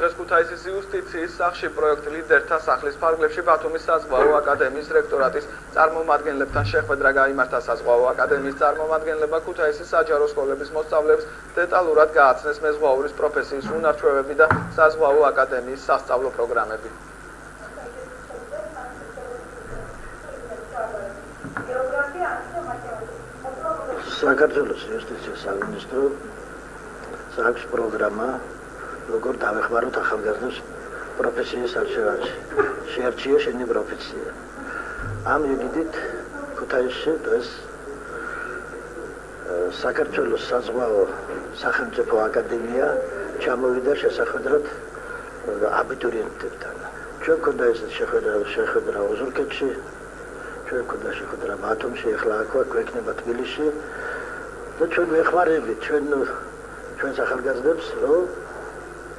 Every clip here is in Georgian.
დღეს ქუთაისის იუსტიციის სახში პროექტ ლიდერთა სახლის ფარგლებში ბათუმის საზღვაო აკადემიის რექტორატის წარმომადგენლებთან შეხვედრა გამართა საზღვაო აკადემიის წარმომადგენლებმა ქუთაისის საჯარო სკოლების მოსწავლეებს დეტალურად გააცნეს მეზღვაურის პროფესიის უნარჩვევები და საზღვაო აკადემიის სასწავლო პროგრამები. საქართველოს იუსტიციის სამინისტრო აქვს პროგრამა როგორ დავეხმაროთ ახალგაზრდებს პროფესიის არჩევანში. შეარჩიო შენი პროფესია. ამ იგივით ქუთაისში დღეს საქართველოს საზღვაო სახელმწიფო აკადემია ჩამოვიდა შესახვედრად აბიტურიენტებთან. ჩვენ ქონდა ეს შეხვედრა შეხვედრა ოზურგეთში. ჩვენ ქონდა შეხვედრა ბათუმში, ახლა აქ გვექნება თბილისში. და ჩვენ ვეხმარებით ჩვენ ჩვენ ახალგაზრდებს, რომ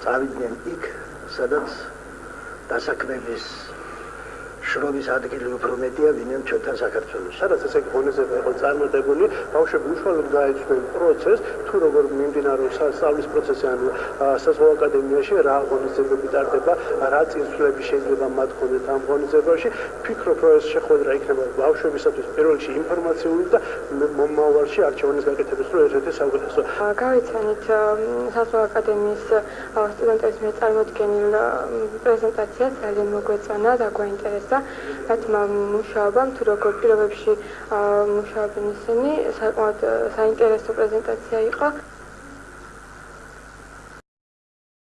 წავიდნენ იქ, სადაც დასაქმების შრომის ადგილი უფრო მეტია ვინმე ჩვენთან საქართველოს. სადაც ესე გონეზება იყო წარმოდებული, ბავშვები უშუალოდ გაეცნენ პროცესს, თუ როგორ მიმდინარეობს სწავლის პროცესი ან საზღვაო აკადემიაში რა ღონისძიებები ტარდება, რა წინსვლები შეიძლება მათ ქონდეთ ამ ღონისძიებაში. ფიქრობ, რომ ეს შეხვედრა იქნება ბავშვებისათვის პირველ რიგში ინფორმაციული და მომავალში არჩევანის გაკეთების რო ერთ-ერთი საუკეთესო. გავიცანით საზღვაო აკადემიის სტუდენტების მიერ წარმოდგენილ პრეზენტაციას, ძალიან მოგვეწონა და გვაინტერესა. რაც მუშაობამ თუ როგორ პირობებში მუშაობენ ისინი საკმაოდ საინტერესო პრეზენტაცია იყო